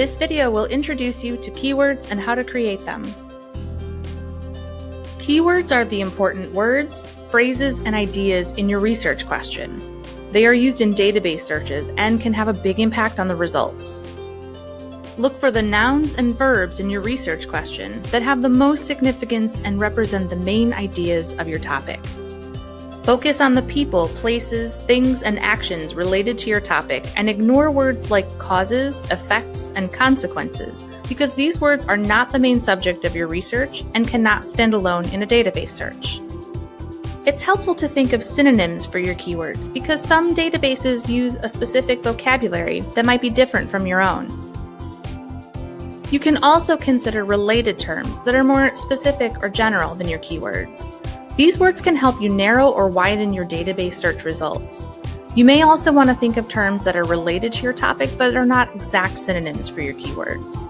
This video will introduce you to keywords and how to create them. Keywords are the important words, phrases, and ideas in your research question. They are used in database searches and can have a big impact on the results. Look for the nouns and verbs in your research question that have the most significance and represent the main ideas of your topic. Focus on the people, places, things, and actions related to your topic and ignore words like causes, effects, and consequences because these words are not the main subject of your research and cannot stand alone in a database search. It's helpful to think of synonyms for your keywords because some databases use a specific vocabulary that might be different from your own. You can also consider related terms that are more specific or general than your keywords. These words can help you narrow or widen your database search results. You may also want to think of terms that are related to your topic but are not exact synonyms for your keywords.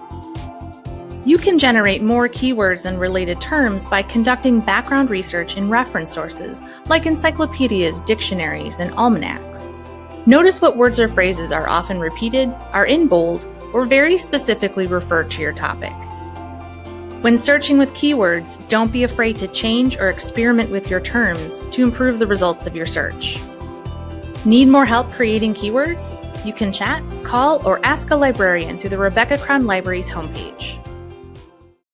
You can generate more keywords and related terms by conducting background research in reference sources like encyclopedias, dictionaries, and almanacs. Notice what words or phrases are often repeated, are in bold, or very specifically refer to your topic. When searching with keywords, don't be afraid to change or experiment with your terms to improve the results of your search. Need more help creating keywords? You can chat, call, or ask a librarian through the Rebecca Crown Library's homepage.